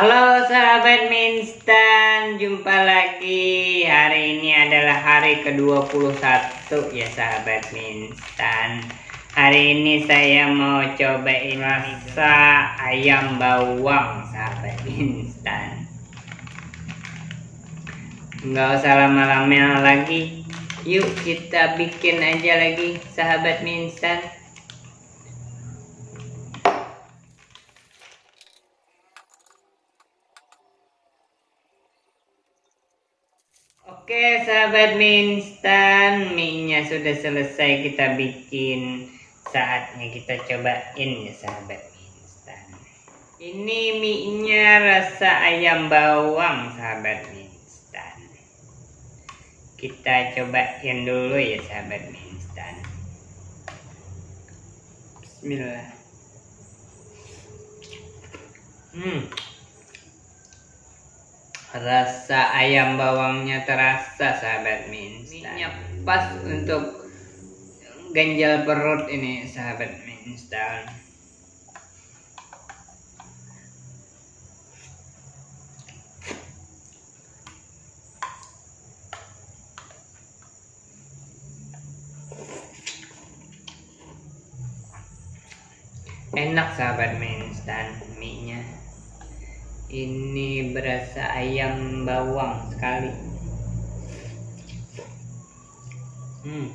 Halo sahabat Minstan, jumpa lagi. Hari ini adalah hari ke-21 ya sahabat Minstan. Hari ini saya mau cobain rasa ayam bawang sahabat Minstan. Nggak usah lama-lama lagi. Yuk kita bikin aja lagi sahabat Minstan. Oke sahabat mie instan Mie-nya sudah selesai kita bikin. Saatnya kita cobain ya sahabat mie instan Ini mie-nya rasa ayam bawang sahabat mie instan Kita cobain dulu ya sahabat mie instan Bismillah. Hmm rasa ayam bawangnya terasa sahabat minstan. Pas untuk ganjal perut ini sahabat minstan. Enak sahabat mie nya ini berasa ayam bawang sekali. Hmm.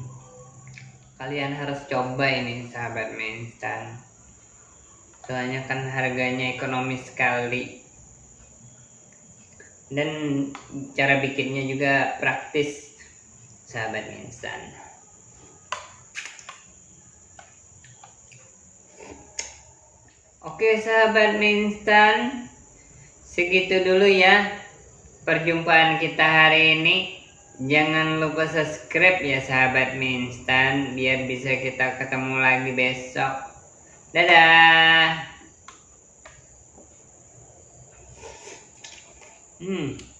Kalian harus coba ini sahabat mie instan soalnya kan harganya ekonomis sekali. Dan cara bikinnya juga praktis sahabat mie instan Oke sahabat mie instan segitu dulu ya perjumpaan kita hari ini. Jangan lupa subscribe ya sahabat mie instan biar bisa kita ketemu lagi besok. Dadah. Hmm